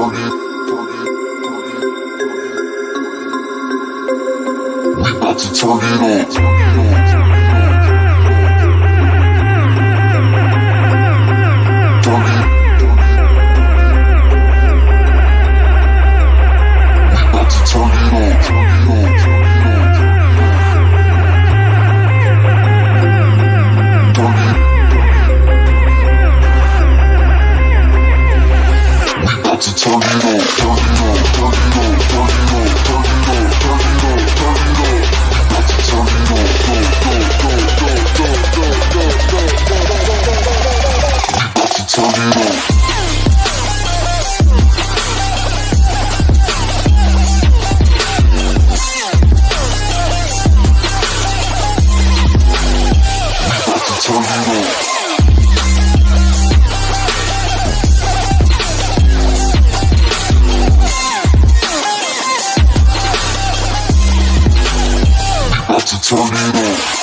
target. We about to turn it up. Turn it on. Tornado.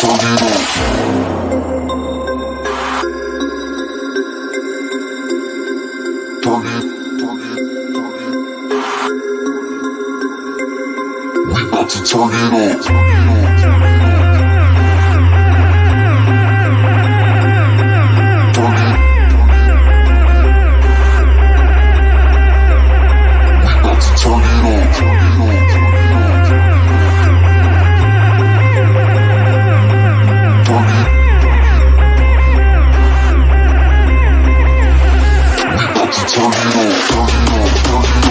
Tornado. Tornado. We about to turn it Tornado. We about to tornado. Tornado. Tornado.